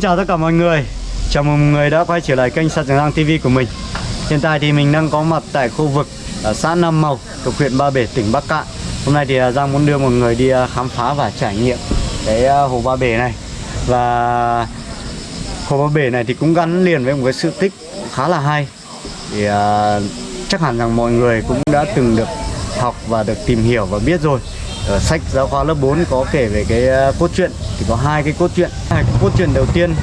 Xin chào tất cả mọi người. Chào mừng mọi người đã quay trở lại kênh Sạt Trường Giang TV của mình. Hiện tại thì mình đang có mặt tại khu vực ở xã Nam Màu thuộc huyện Ba Bể, tỉnh Bắc Cạn. Hôm nay thì à, Giang muốn đưa mọi người đi à, khám phá và trải nghiệm cái hồ Ba Bể này. Và hồ Ba Bể này thì cũng gắn liền với một cái sự tích khá là hay. Thì chắc hẳn rằng mọi người cũng đã từng được học và được tìm hiểu và biết rồi. Ở sách giáo khoa lớp 4 có kể về cái cốt truyện chỉ có hai cái cốt truyện. Hai cái cốt truyện đầu tiên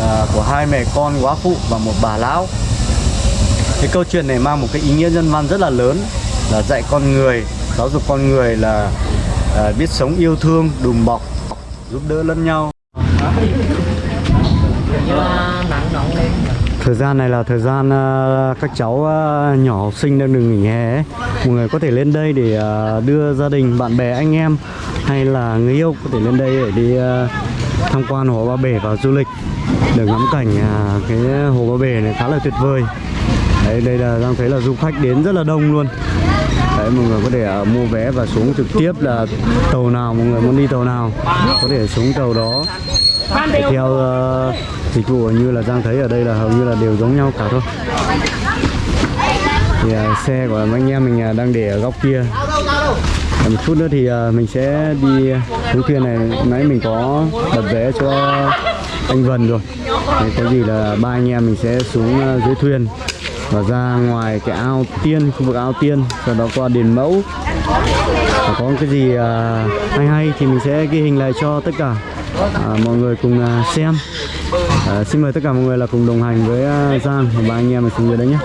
là của hai mẹ con quá phụ và một bà lão. Cái câu chuyện này mang một cái ý nghĩa nhân văn rất là lớn, là dạy con người, giáo dục con người là à, biết sống yêu thương, đùm bọc, giúp đỡ lẫn nhau. Thời gian này là thời gian ờ, các cháu ờ, nhỏ học sinh đang được nghỉ hè ấy. Mọi người có thể lên đây để ờ, đưa gia đình, bạn bè, anh em hay là người yêu có thể lên đây để đi tham quan hồ Ba Bể và du lịch được ngắm cảnh à, cái hồ Ba Bể này khá là tuyệt vời. Đấy, đây là đang thấy là du khách đến rất là đông luôn. Đấy, mọi người có thể uh, mua vé và xuống trực tiếp là tàu nào mọi người muốn đi tàu nào có thể xuống tàu đó theo uh, dịch vụ như là Giang thấy ở đây là hầu như là đều giống nhau cả thôi. Thì uh, xe của anh em mình uh, đang để ở góc kia. Một chút nữa thì uh, mình sẽ đi xuống thuyền này. Nãy mình có đặt vé cho anh Vân rồi. Thì có gì là ba anh em mình sẽ xuống uh, dưới thuyền và ra ngoài cái ao tiên khu vực ao tiên sau đó qua đền mẫu. Và có cái gì uh, hay hay thì mình sẽ ghi hình lại cho tất cả à, mọi người cùng à, xem. À, xin mời tất cả mọi người là cùng đồng hành với à, Giang và ba anh em mình xuống dưới đấy nhé.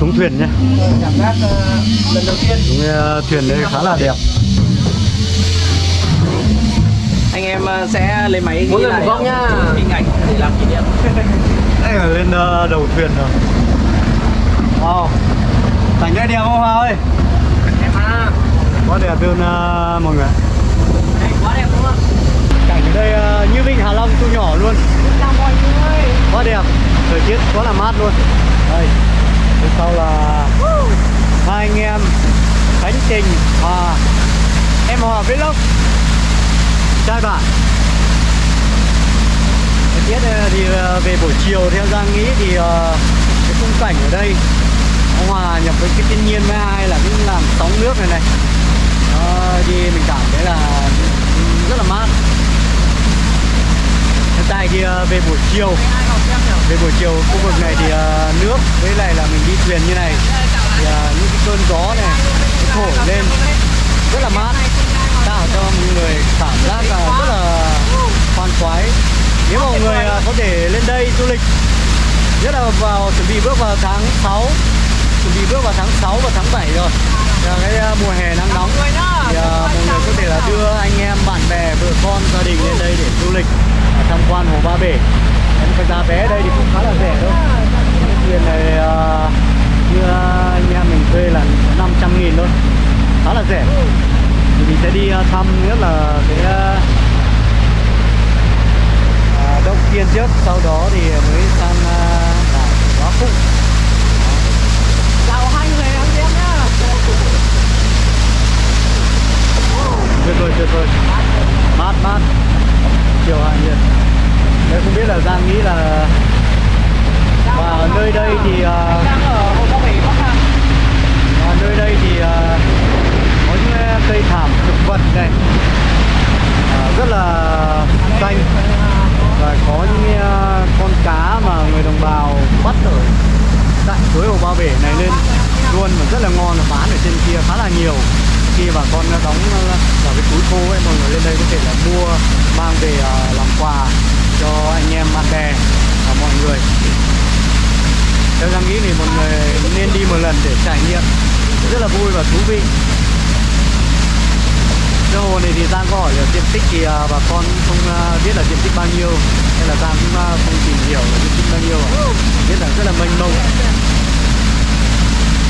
Xuống thuyền nhé. Cảm giác lần đầu tiên Xuống thuyền đây khá là đẹp. Anh em uh, sẽ lấy máy Mỗi người một góc nhá. hình ảnh để làm kỷ niệm. Đây là lên uh, đầu thuyền rồi. Wow. Cảnh đây đẹp không Hoa ơi? em à Quá đẹp luôn uh, mọi người. Đây quá đẹp đúng không? Cảnh ở đây uh, như Vịnh Hạ Long thu nhỏ luôn. Chào mọi người Quá đẹp. Thời tiết quá là mát luôn. Đây Phía sau là Hai anh em Khánh Trình Hòa Em Hòa Vlog. Trai bạn. Thời tiết ờ, thì ờ, về buổi chiều theo Giang nghĩ thì ờ, cái khung cảnh ở đây nó hòa nhập với cái thiên nhiên với hai là những làm sóng nước này này. Đó, thì mình cảm thấy là rất là mát. Hiện tại thì về buổi chiều về buổi chiều khu vực này thì uh, nước với lại là mình đi thuyền như này. Thì uh, những cái cơn gió này nó thổi lên rất là mát. Tạo cho mọi người cảm giác là rất là khoan khoái. Nếu mọi người uh, có thể lên đây du lịch nhất là vào chuẩn bị bước vào tháng 6 chuẩn bị bước vào tháng 6 và tháng 7 rồi. Là cái uh, mùa hè nắng nóng thì uh, mọi người có thể là đưa anh em bạn bè vợ con gia đình lên đây để du lịch tham quan hồ Ba Bể cái giá vé ở đây thì cũng khá là rẻ thôi. Cái thuyền này uh, như à, anh em mình thuê là 500 nghìn thôi. Khá là rẻ. Thì mình sẽ đi uh, thăm nhất là cái uh, động tiên trước. Sau đó thì mới sang uh, đảo Quá Phụ chào hai người anh em nhá tuyệt vời tuyệt vời mát mát chiều hạ nhiệt là Giang nghĩ là và ở nơi đây thì ờ, đang ở Hồ Ba Bể Bắc Hà ở nơi đây thì ờ, có những ờ, cây thảm thực vật này ờ, rất là xanh và có những ờ, con cá mà người đồng bào bắt ở tại suối hồ ba bể này lên luôn mà rất là ngon và bán ở trên kia khá là nhiều khi bà con đóng vào cái túi khô ấy mọi người lên đây có thể là mua mang về ờ, làm quà cho anh em bạn bè và mọi người theo Giang nghĩ thì mọi người nên đi một lần để trải nghiệm. Rất là vui và thú vị. Cái hồ này thì Giang có hỏi là diện tích thì à, bà con không à, biết là diện tích bao nhiêu nên là Giang cũng à, không tìm hiểu là diện tích bao nhiêu biết là rất là mênh mông.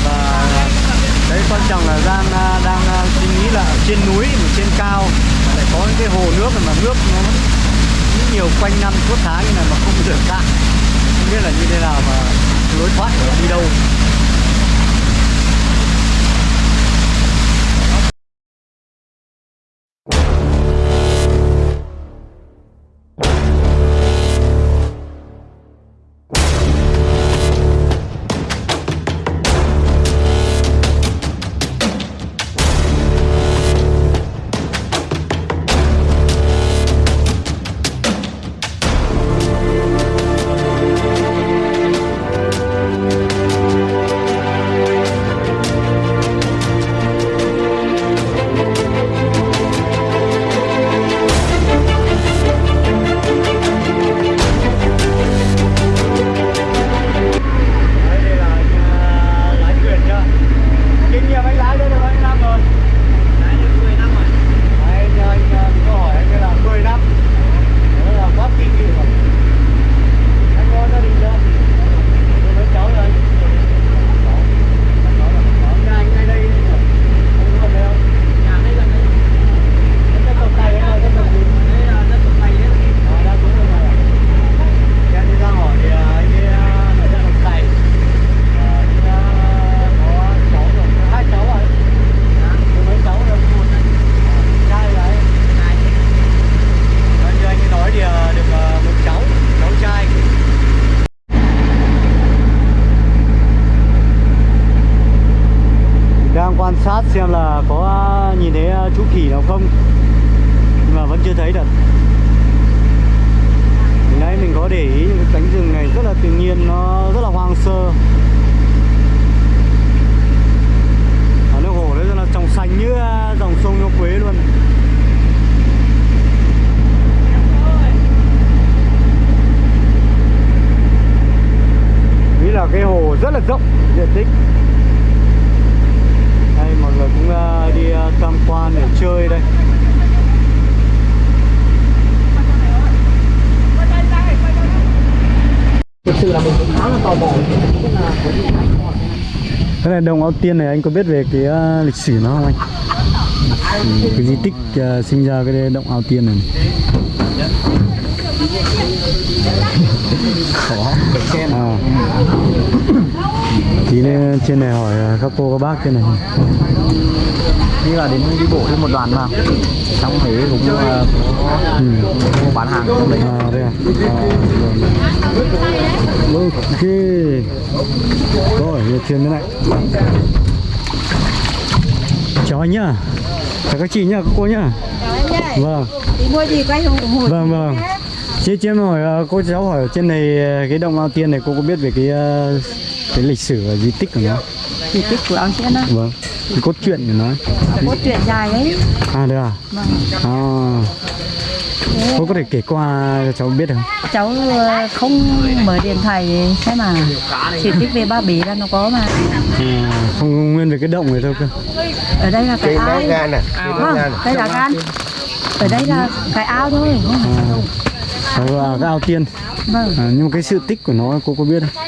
Và đấy quan trọng là Giang đang suy nghĩ là trên núi, mà trên cao, mà lại có những cái hồ nước mà nước nó rất nhiều quanh năm, suốt tháng như này mà không được cạn. Không biết là như thế nào mà lối thoát của nó đi đâu. Rộng diện tích. Đây mọi người cũng ờ, đi ờ, tham quan để chơi đây. Thực sự là mình cũng khá là tò mò Cái này đồng Áo Tiên này anh có biết về cái ờ, lịch sử nó không anh? Ừ, cái di tích ờ, sinh ra cái động Áo Tiên này. Khó. À. Tí nữa trên này hỏi ờ, các cô các bác trên này Như là đến đi bộ với một đoàn mà Xong thế cũng uh, ừ. bán hàng trong đấy À đây à? À, rồi. Ok. Rồi, giờ truyền thế này. Chào anh nhá. Chào các chị nhá, các cô nhá. Chào anh nhé. Vâng, Tí mua gì quay không ủng hộ vâng, vâng. Chị chị em hỏi ờ, cô cháu hỏi ở trên này cái động Ao Tiên này cô có biết về cái ờ, cái lịch sử và di tích của nó? Di tích của ông Chiến á Vâng. Cái cốt truyện của nó. Cốt truyện dài ấy À được à? Vâng À. Thế Cô có thể kể qua cho cháu biết không? cháu ờ, không mở điện thoại thế mà Di tích về Ba Bể là nó có mà À, không nguyên về cái động này thôi cơ. Ở đây là cái ao Vâng, đây là gan Ở đây là cái ao thôi không phải là cái ao tiên. Vâng. À, nhưng mà cái sự tích của nó cô có biết không?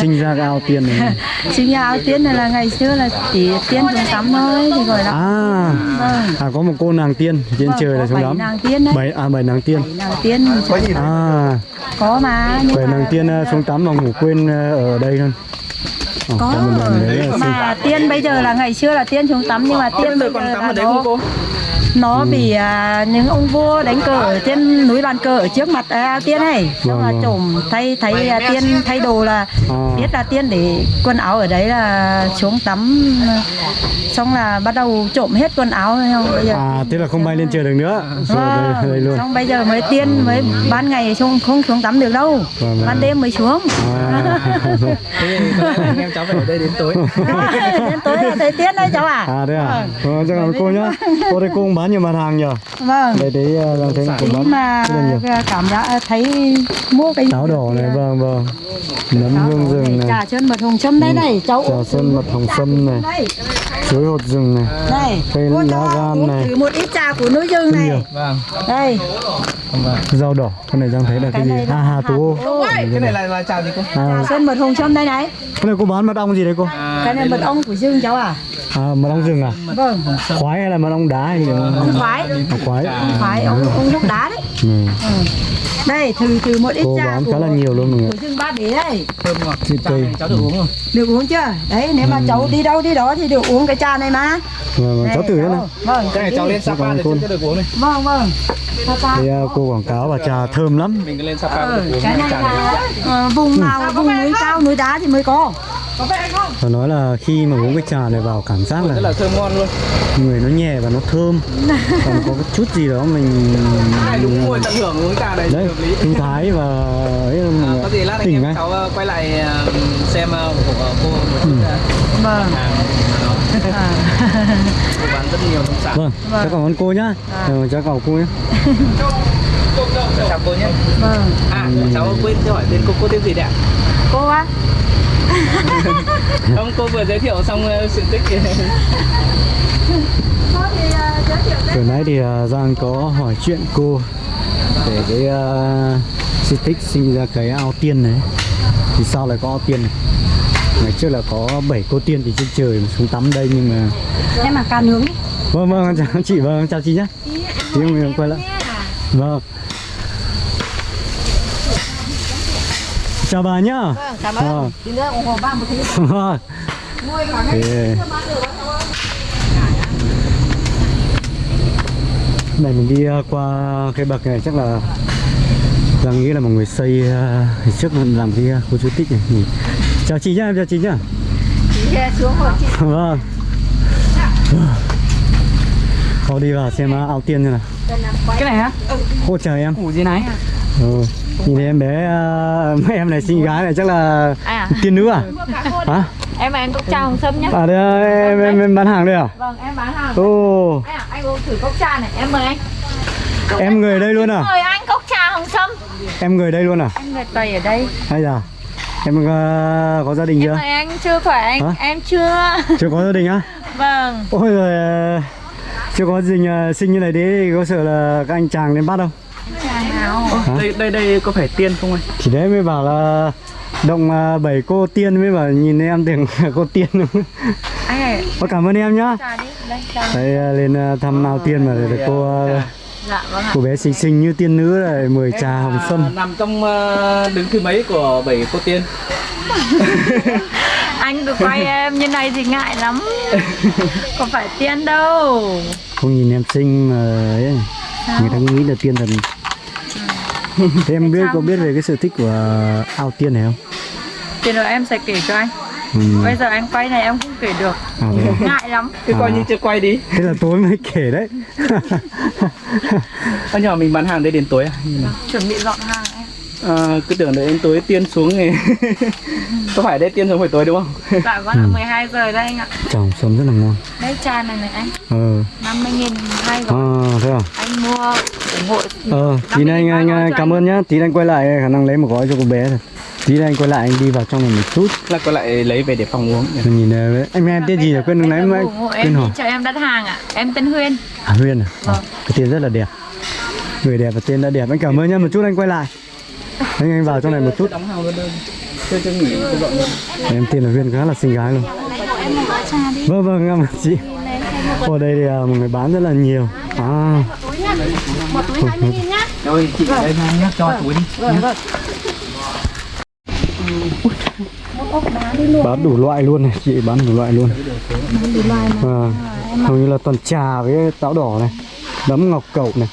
Sinh ra cái ao tiên này. Sinh ra ao tiên này là ngày xưa là chỉ tiên xuống tắm thôi thì gọi là à. Vâng. À có một cô nàng tiên trên Vâng, trời là có xuống lắm. nàng tiên đấy. Bảy à bảy nàng tiên. Bảy nàng tiên à. Có mà nhưng bảy nàng tiên à, xuống tắm mà ngủ quên à, ở đây thôi. Ờ, có. sinh mà tiên bây giờ là ngày xưa là tiên xuống tắm nhưng mà tiên Bây giờ còn tắm ở đấy không cô? Nó bị à, những ông vua đánh cờ ở trên núi bàn cờ ở trước mặt à, tiên này xong là Vâng, vâng. trộm thay thay à, tiên thay đồ là À. biết là tiên để quần áo ở đấy là xuống tắm à, xong là bắt đầu trộm hết quần áo không bây giờ À, thế là không bay lên trời được nữa. Rồi đây, đây luôn. xong bây giờ mới tiên mới ban ngày xuống không xuống tắm được đâu Vâng, vâng. ban đêm mới xuống À, Thế anh em cháu phải ở đây đến tối đến tối là thấy tiên đấy cháu à à đây à? Ờ, chắc là cô nhá. Cô đây cô cũng bán nhiều mặt hàng nhờ. vâng Đây đấy ờ, đang thấy cô tí bán mà rất là nhiều. cảm giác thấy mua cái Táo đỏ này, vâng vâng. Nấm hương rừng này, trà chân mật hồng châm đây này cháu trà sơn mật hồng sâm này, chuối hột rừng này. đây Cây lá gan này. thử một ít trà của núi rừng này Vâng đây Rau đỏ, cái này đang thấy là cái gì? À, hà tú. Ô, Cái này là, là chào gì cô? À, trà sơn mật hồng châm đây này cái này cô bán mật ong gì đấy cô? cái này mật ong của rừng cháu à À, mật ong rừng à? vâng Khoái hay là mật ong đá hay gì? Ông khoái À, khoái. ông khoái ông ông đá đấy Ừ. ừ. đây thử thử một ít Cô trà bán khá là nhiều luôn mọi người. của rừng ba bể đây Thơm ngọt cây. cháu được uống rồi được uống chưa đấy nếu mà cháu đi đâu đi đó thì được uống cái trà này mà Vâng, vâng, cháu thử nữa này. vâng Cái này cháu lên Sapa cô. chưa được uống này vâng vâng. Thì à, cô quảng cáo và trà thơm lắm. Mình lên Sapa Ừ, được uống cái này là ờ, vùng nào vùng núi cao núi đá thì mới có Và nói là khi mà uống cái trà này vào cảm giác Rất là là thơm ngon luôn. người nó nhẹ và nó thơm. Còn có cái chút gì đó mình Này đúng ngồi tận hưởng uống trà này đấy hợp lý. sinh thái và ấy là À, có gì lát anh em cháu ờ, quay lại ờ, xem ờ, của cô một chút ờ, vâng. à. bán rất nhiều nông sản. Vâng, cháu cảm ơn cô nhá. Ừ, cháu cảm ơn cô nhá. Cháu chào cô nhé vâng. À cháu quên chưa hỏi tên cô cô tên gì đấy ạ cô á không cô vừa giới thiệu xong ờ, sự tích cô thì ờ, giới thiệu Vừa nãy thì à, Giang có hỏi chuyện cô về cái uh, di tích sinh ra cái ao tiên này. Thì sao lại có ao tiên này? Ngày trước là có 7 cô tiên thì trên trời mà xuống tắm đây nhưng mà em mà ca nướng Vâng vâng chào chị vâng chào chị nhé. Chị mình quay lại. Vâng. Chào bà nhá. vâng cảm ơn Vâng. tí nữa ủng hộ ba một thứ Vâng. Thế. Này mình đi uh, qua cái bậc này chắc là Giang nghĩ là một người xây uh, trước làm cái uh, khu di tích này. Nhìn. Chào chị nhá, em chào chị nhá. chị xuống một chị Vâng. Thôi đi vào xem uh, ao tiên như nào. cái này hả Cô chờ em. củ gì này Ừ. Nhìn thấy em bé uh, em này xinh gái này chắc là À, tiên nữ à? Hả? em và anh cốc trà hồng sâm nhá. À đây à, em, em, em bán hàng đây à? Vâng, em bán hàng. Ồ, Anh, à, anh uống thử cốc trà này, em mời anh. em người đây luôn à? Mời anh cốc trà hồng sâm. Em người đây luôn à? Em người Tây ở đây. Hay là em uh, có gia đình Em chưa? mời anh chưa phải anh, Hả? em chưa. Chưa có gia đình á? Vâng. Ôi rồi chưa có gia đình uh, sinh như này đấy có sợ là các anh chàng đến bắt không? Đây đây đây có phải tiên không anh Thì đấy mới bảo là động uh, bảy cô tiên mới bảo nhìn em tưởng cô tiên đúng Anh ơi, cảm ơn em nhá. Đây, uh, lên uh, thăm ao tiên mà để cô Dạ vâng cô bé xinh xinh như tiên nữ này mời trà hồng À, sâm. nằm trong ờ, đứng thứ mấy của bảy cô tiên Anh được quay em như này thì ngại lắm. Có phải tiên đâu. Không nhìn em xinh mà ấy, người ta nghĩ là tiên thần. Thế em biết có biết về cái sự tích của ao tiên này không? Thì rồi em sẽ kể cho anh. Ừ. Bây giờ anh quay này em không kể được. À, thế, à? Ngại lắm. cứ coi À. như chưa quay đi thế là tối mới kể đấy. Anh nhỏ mình bán hàng đây đến tối à? Chuẩn bị dọn hàng. À, cứ tưởng đợi đến tối tiên xuống này có phải đây tiên xuống phải tối đúng không Dạ vâng ạ, 12 giờ đây anh ạ. Trà hồng sâm rất là ngon. Đây trà này này anh. Ờ, 50 nghìn hai gói. à, thế à? Anh mua ủng hộ Ờ, tí nữa anh, anh, anh cảm ơn nhá. Tí anh quay lại khả năng lấy một gói cho cô bé rồi. Tí anh quay lại anh đi vào trong này một chút. là có lại lấy về để phòng uống Rồi nhìn uh, em em tên gì rồi quên lúc nãy Em quên em hỏi. cho em đặt hàng ạ. Em tên Huyên. À Huyên à? Vâng. À, cái tên rất là đẹp. Người đẹp và tên đã đẹp. Anh cảm ơn nhá. Một chút anh quay lại. Anh anh vào trong này một chút. đóng hàng luôn đơn chưa chưa nghỉ luôn Em tiên là viên khá là xinh gái luôn. Vâng vâng em chị. Ở đây thì à, một người bán rất là nhiều. À. rồi chị đây nhá cho túi đi Bán đủ loại luôn này, chị bán đủ loại luôn. À, hầu như là toàn trà với táo đỏ này. nấm ngọc cẩu này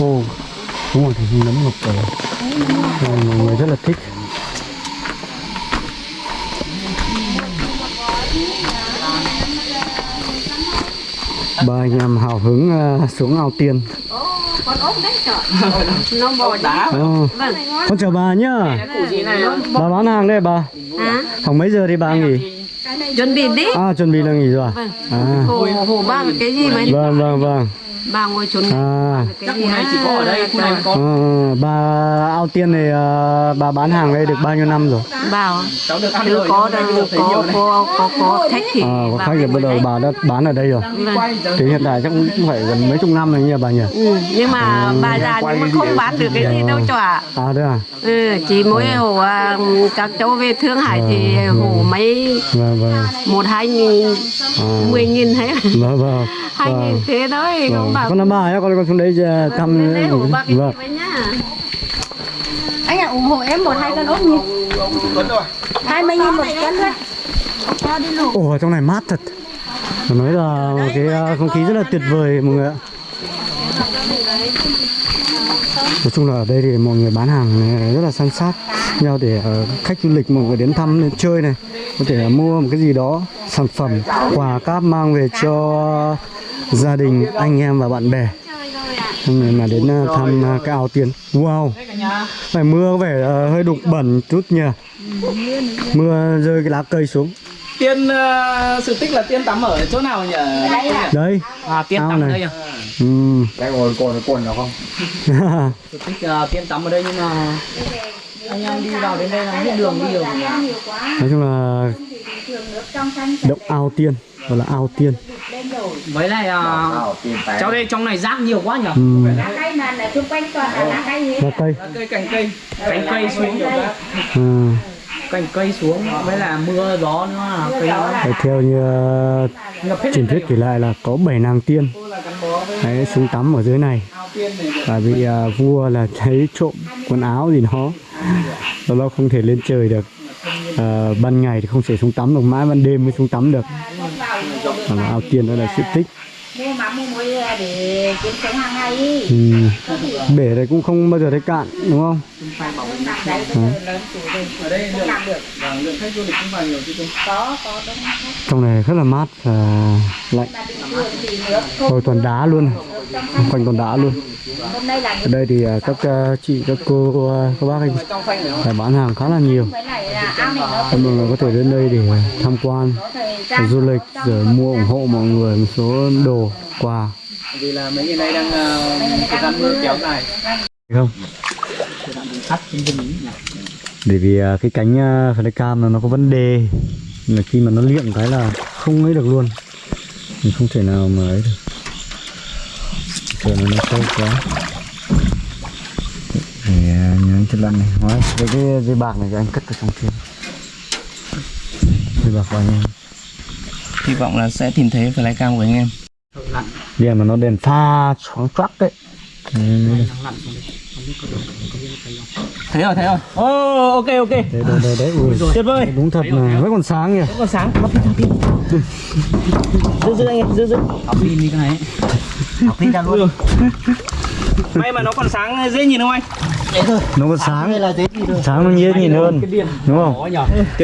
ô đúng rồi thì nấm ngọc cẩu Này, mọi người rất là thích. Ba anh em hào hứng ờ, xuống ao tiền nó bò đá con chào bà nhá. Bà bán hàng đây bà. Khoảng mấy giờ thì bà nghỉ? Chuẩn bị đi. À chuẩn bị là nghỉ rồi. À, à hồ hồ ba cái gì mà vâng vâng vâng ba ngồi chuẩn à cái Chắc gì này chỉ có ở đây, khu này mới có. Ờ, bà ao tiên này ờ, bà bán hàng đây được bao nhiêu năm rồi? bảo Cháu được ăn từ rồi. có đâu có này. có có có khách thì Ờ, có khách thì bắt đầu bà đã bán ở đây rồi. Giờ. Thì hiện tại chắc cũng phải gần mấy chục năm rồi nhỉ bà nhỉ? ừ, nhưng mà bà già nhưng mà không bán được cái gì đâu cho à À đấy à? ừ, chỉ mỗi hồ à, các cháu về Thương Hải thì hồ mấy Vâng vâng. một hai nghìn À, mười nghìn vâng vâng. hai nghìn Vâng. thế thôi không vâng. Bảo Con là bà nhá, con con xuống thăm. Ba cái Vâng. gì với nhá anh ạ ủng hộ em một hai cân ốc nhỉ hai mươi nghìn một cân thôi Ồ ở trong này mát thật. Phải nói là một cái ờ, không khí rất là tuyệt vời mọi người ạ. Nói chung là ở đây thì mọi người bán hàng này rất là san sát nhau để ờ, khách du lịch mọi người đến thăm đến chơi này có thể mua một cái gì đó sản phẩm quà cáp mang về cho gia đình anh em và bạn bè Hôm nay mà đến ờ, thăm ờ, cái ao tiền wow phải mưa có vẻ ờ, hơi đục bẩn chút nhỉ mưa rơi cái lá cây xuống Tiên ờ, sự tích là tiên tắm ở chỗ nào nhỉ? đấy À tiên tắm này. đây à? ừ. Cái ngồi cồn cồn nào không? Sự tích ờ, tiên tắm ở đây nhưng mà anh em đi vào đến đây là hết đường đi rồi. nói chung là động ao tiên gọi là ao tiên. Với lại tài. cháu đây trong này rác nhiều quá nhỉ? ừ. cây mà là xung quanh toàn là lá cây lá cây. Cây cành cây, cành cây xuống ừ. Cành cây xuống với là mưa gió nữa là cây nó Đấy, theo như ờ, truyền thuyết kể lại là có bảy nàng tiên. Đấy, xuống tắm ở dưới này. và bị ờ, vua là thấy trộm quần áo gì đó. Và nó không thể lên trời được. Ờ, ban ngày thì không thể xuống tắm được mãi ban đêm mới xuống tắm được là ao tiên đó là diện tích muối để kiếm sống hàng ngày ừ. bể này cũng không bao giờ thấy cạn đúng không? Đấy lớn tuổi rồi ở đây lượng, làm được lượng khách du lịch cũng vào nhiều chứ không? có có đúng trong này rất là mát và lạnh. Rồi toàn đá luôn quanh toàn đá luôn. Ở đây thì ờ, các ờ, chị các cô ờ, các bác anh bán hàng khá là nhiều. Mọi người có thể đến đây để tham quan để du lịch rồi mua ủng hộ mọi người một số đồ quà Vì là mấy ngày nay đang ờ, thời gian mưa kéo dài. không? Bởi vì à, cái cánh uh, flycam nó nó có vấn đề. Là khi mà nó liệng cái là không ấy được luôn. Mình không thể nào mà ấy được. Sợ nó nó sâu quá. Để à, nhớ chất lạnh này. Hóa cái cái dây bạc này cho anh cất vào trong kia. Dây bạc vào anh em. Hy vọng là sẽ tìm thấy flycam của anh em. Giờ mà nó đèn pha choáng choác đấy Ừ, Thấy rồi, thấy rồi. Ô, ok, ok. đấy đấy đấy, đấy. Ui, Tuyệt vời. đúng thật mà vẫn còn sáng nhỉ Vẫn còn sáng, bắt pin, bắt pin. Giữ, giữ anh em, giữ, giữ. Học pin đi cái này. Học pin ra luôn. May mà nó còn sáng dễ nhìn không anh? nó còn sáng sáng nó dễ nhìn hơn đúng không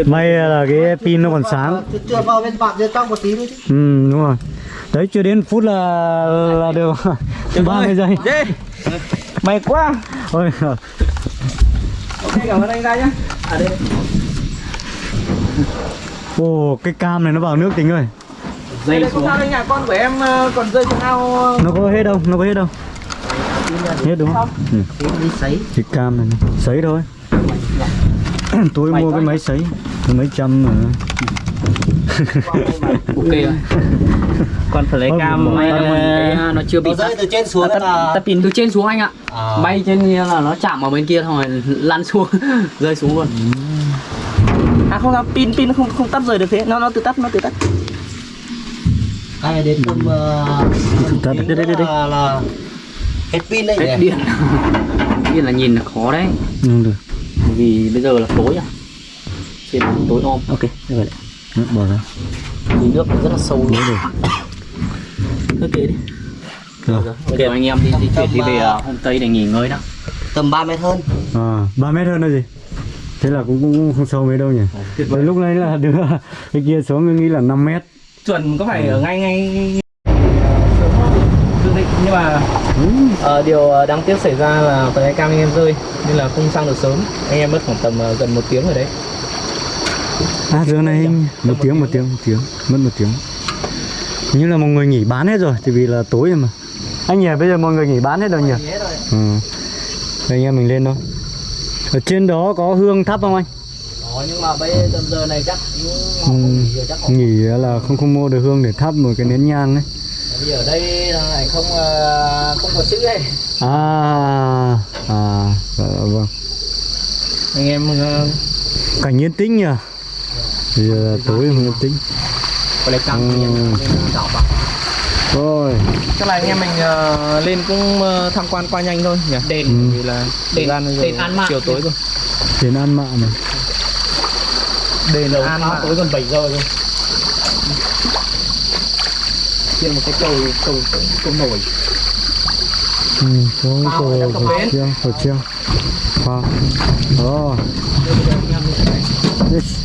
may là cái pin nó còn sáng Chưa vào bên bạn chưa trong một tí nữa chứ. ừ đúng rồi đấy chưa đến phút là là được ba mươi giây Dê. May quá. ôi Ok, cảm ơn anh ra nhá. À đây. ồ cái cam này nó vào nước tính rồi Dây không sao nhà con của em ờ, còn rơi xuống ao ờ, nó có hết đâu nó có hết đâu hết đúng không ừ. Cái cam này này. sấy thôi tôi mua cái máy sấy mấy trăm mà ok rồi còn phải lấy cam may là nó chưa bị Nó rơi từ trên xuống tắt, là tắt pin từ trên xuống anh ạ. À. bay trên kia là nó chạm vào bên kia thôi lăn xuống rơi xuống luôn. À không sao pin pin không không tắt rời được thế. Nó nó tự tắt nó tự tắt. Hay đến hôm uh, Tắt. đây, đây, đây, là, là hết pin đấy hết điện điện là nhìn là khó đấy. Không được. Bởi vì bây giờ là tối à. Trên tối om. Ok như vậy nước bỏ ra. Thì nước rất là sâu luôn. Được cứ kệ đi. Rồi. giờ anh em đi di chuyển đi về ờ, homestay để nghỉ ngơi đó tầm 3 mét hơn. À, 3 mét hơn là gì? Thế là cũng, cũng không sâu mấy đâu nhỉ? Đấy, lúc này là đưa cái kia xuống nghĩ là 5 mét. chuẩn có phải ở ngay ngay định nhưng mà ờ, điều ờ, đáng tiếc xảy ra là tờ cam anh em rơi nên là không sang được sớm. Anh em mất khoảng tầm ờ, gần một tiếng rồi đấy À giờ này một tiếng một tiếng một tiếng mất một tiếng. Như là mọi người nghỉ bán hết rồi, thì vì là tối rồi mà. Anh nhỉ, bây giờ mọi người nghỉ bán hết rồi nhỉ? Ừ. Đây anh em mình lên thôi. Ở trên đó có hương thắp không anh? Đó, nhưng mà bây giờ này chắc Ừ. Nghỉ là không không mua được hương để thắp một cái nén nhang ấy. bây giờ ở đây này không ờ, không có chữ đây À, à, dạ, vâng. anh em ờ, Cảnh yên tĩnh nhỉ? Bây giờ là tối yên tĩnh. có lấy cam Ừ. đảo vào Rồi. chắc là anh em mình ờ, lên cũng ờ, tham quan qua nhanh thôi nhỉ đền Ừ. vì là đền đền an mạng chiều tối rồi Đến ăn mạ mà. đền an mạng tối gần 7 giờ rồi trên một cái cầu cầu cầu nổi Ừ, có cầu cầu treo, cầu treo. Wow. Đó. Yes.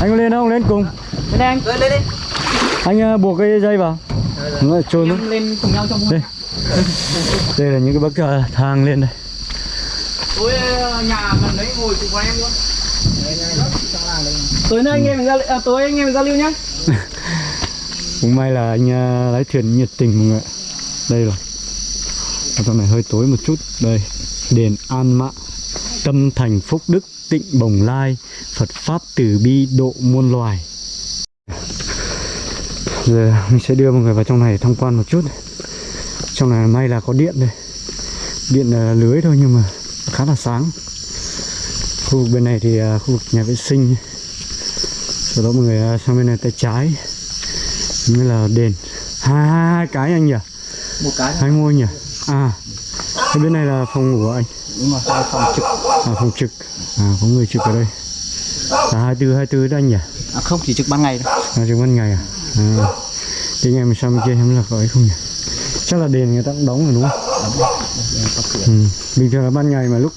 Anh có lên không? Lên cùng. lên anh lên lên đi Anh uh, buộc cái dây vào. Nó trôi em lên cùng nhau trong Đây. Đây là những cái bậc uh, thang lên đây. tối ờ, nhà gần đấy ngồi cùng với em luôn tối nay anh em ra à, tối anh em giao lưu nhá Cũng may là anh lái thuyền nhiệt tình mọi người ạ. Đây rồi. Ở trong này hơi tối một chút. Đây. Đền An Mạ. Tâm thành phúc đức tịnh bồng lai. Phật pháp từ bi độ muôn loài. Giờ mình sẽ đưa mọi người vào trong này tham quan một chút. Trong này may là có điện đây. Điện là lưới thôi nhưng mà khá là sáng. Khu vực bên này thì à, khu vực nhà vệ sinh. Sau đó mọi người à, sang bên này tay trái mới là đền hai, hai, hai cái anh nhỉ một cái hai ngôi nhỉ à cái bên này là phòng ngủ của anh đúng rồi hai phòng trực à phòng trực à có người trực ở đây. Tư hai tư đó anh nhỉ? À, không chỉ trực ban ngày đâu à trực ban ngày à? À thế ngày mình sang bên kia xem là ấy không nhỉ? Chắc là đền người ta cũng đóng rồi đúng không? Ừ. bình thường là ban ngày mà lúc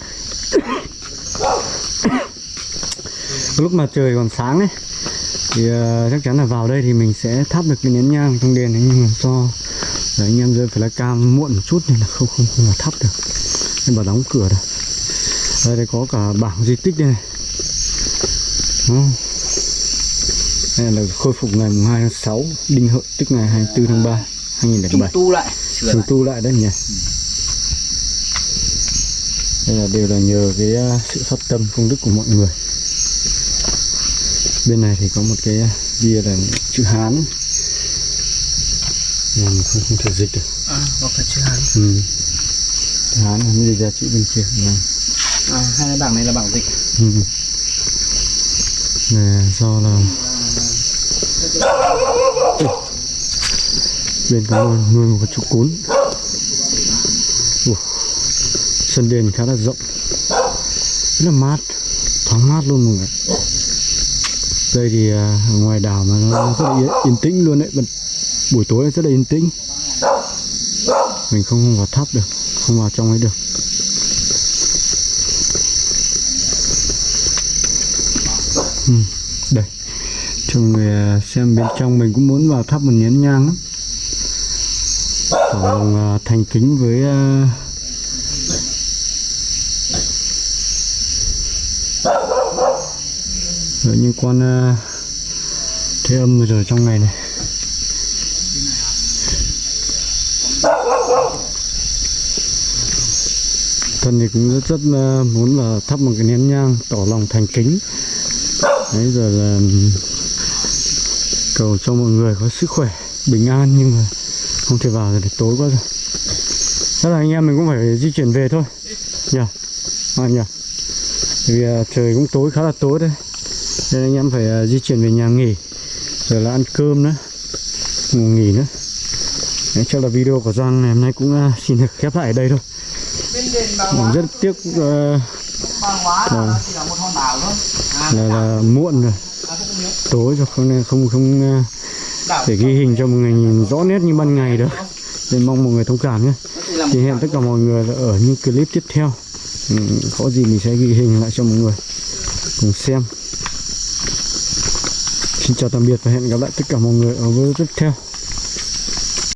lúc mà trời còn sáng ấy thì ờ, chắc chắn là vào đây thì mình sẽ thắp được cái nén nhang trong đền ấy nhưng mà do là anh em rơi phải là cam muộn một chút nên là không không không là thắp được. Nên bà đóng cửa rồi đây, đây có cả bảng di tích đây này. Đó. đây là khôi phục ngày mùng 2 tháng 6 đinh hợi tức ngày 24 tháng 3 2007 tu lại sửa Trùng tu lại đấy nhỉ? Đây là đều là nhờ cái uh, sự phát tâm công đức của mọi người. Bên này thì có một cái uh, bia là chữ Hán. Mà mình không, không thể dịch được. À, có cả chữ hán. Ừ. chữ Hán mới dịch ra chữ bên kia. Này à, hai cái bảng này là bảng dịch. Ừ. Nè, do là bên có nuôi, nuôi một con chú cún. Ủa. sân đền khá là rộng. Rất là mát. Thoáng mát luôn mọi người. Đây thì à, ngoài đảo mà nó rất là yên, yên tĩnh luôn đấy. Buổi tối rất là yên tĩnh. Mình không vào tháp được không vào trong ấy được. Ừ, đây. Cho người à, xem bên trong mình cũng muốn vào thắp một nén nhang lắm. Tỏ lòng à, thành kính với rồi với những con thế âm vừa rồi trong ngày này. Thân thì cũng rất rất muốn là thắp một cái nén nhang tỏ lòng thành kính. Đấy giờ là cầu cho mọi người có sức khỏe, bình an nhưng mà không thể vào rồi tối quá rồi. Chắc là anh em mình cũng phải di chuyển về thôi. Nhỉ? À nhỉ? Vì à, trời cũng tối khá là tối đấy. Nên anh em phải à, di chuyển về nhà nghỉ. Rồi là ăn cơm nữa. Ngủ nghỉ nữa. Đấy, chắc là video của Giang ngày hôm nay cũng à, xin được khép lại ở đây thôi. Rất tiếc à, là, là, là muộn rồi. Tối rồi không nên không không uh, để ghi hình cho mọi người nhìn rõ nét như ban ngày được nên mong mọi người thông cảm nhé. Thì hẹn tất cả mọi người là ở những clip tiếp theo. Ừ, có gì mình sẽ ghi hình lại cho mọi người cùng xem. Xin chào tạm biệt và hẹn gặp lại tất cả mọi người ở video tiếp theo